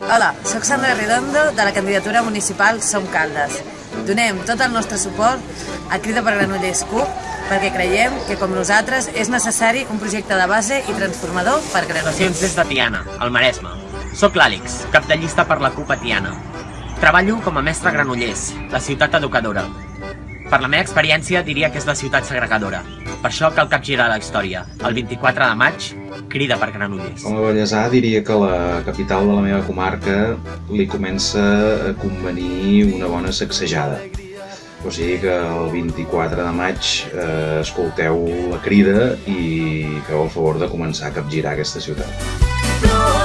Hola, sóc Sandra Redondo de la candidatura municipal Som Caldes. Donem tot el nostre suport a Crida per Granollers CUP perquè creiem que, com nosaltres, és necessari un projecte de base i transformador per Granollers. des de Tiana, al Maresme. Soc l'Àlex, cap de llista per la CUP a Tiana. Treballo com a mestre Granollers, la ciutat educadora. Per la meva experiència diria que és la ciutat segregadora. Per això cal capgirar la història. El 24 de maig, crida per Granollers. Com a bellesà diria que la capital de la meva comarca li comença a convenir una bona sacsejada. O sigui que el 24 de maig eh, escolteu la crida i feu el favor de començar a capgirar aquesta ciutat. Flor